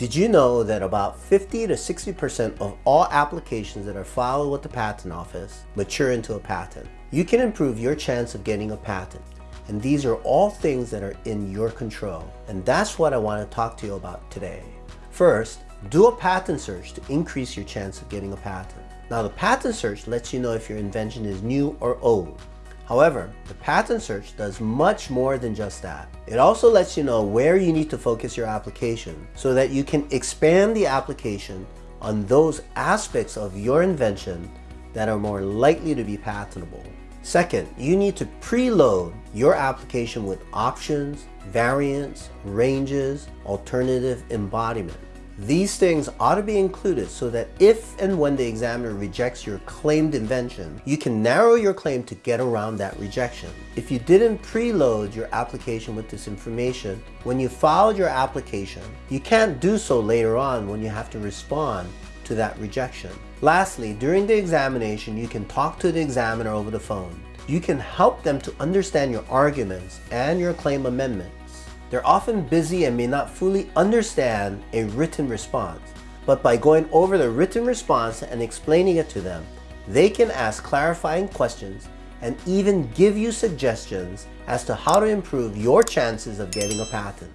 Did you know that about 50 to 60% of all applications that are filed with the patent office mature into a patent? You can improve your chance of getting a patent. And these are all things that are in your control. And that's what I want to talk to you about today. First, do a patent search to increase your chance of getting a patent. Now the patent search lets you know if your invention is new or old. However, the patent search does much more than just that. It also lets you know where you need to focus your application so that you can expand the application on those aspects of your invention that are more likely to be patentable. Second, you need to preload your application with options, variants, ranges, alternative embodiment. These things ought to be included so that if and when the examiner rejects your claimed invention, you can narrow your claim to get around that rejection. If you didn't preload your application with this information, when you filed your application, you can't do so later on when you have to respond to that rejection. Lastly, during the examination, you can talk to the examiner over the phone. You can help them to understand your arguments and your claim amendment they're often busy and may not fully understand a written response, but by going over the written response and explaining it to them, they can ask clarifying questions and even give you suggestions as to how to improve your chances of getting a patent.